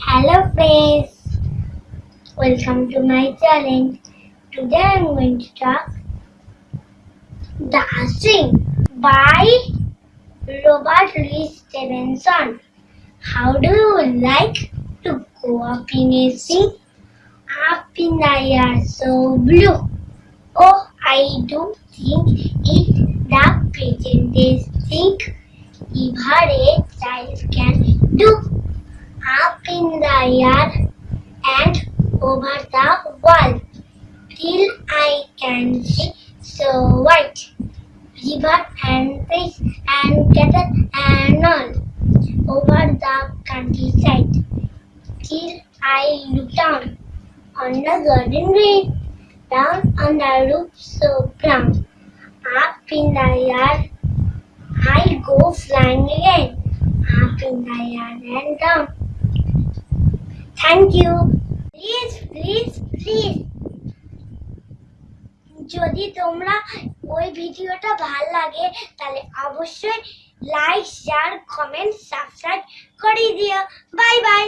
Hello friends, welcome to my challenge. Today I am going to talk Dancing by Robert Louis Stevenson. How do you like to go up in a sea? Up in the air so blue. Oh, I don't think it the pigeon they think ever a child can do. Air and over the wall till I can see so white. River and fish and cattle and all over the countryside till I look down on the garden green, down on the roof so brown. Up in the air I go flying again, up in the air and down. Thank you please please please যদি তোমরা ওই ভিডিওটা ভালো লাগে, তাহলে অবশ্যই like share comment subscribe করে দিও। Bye bye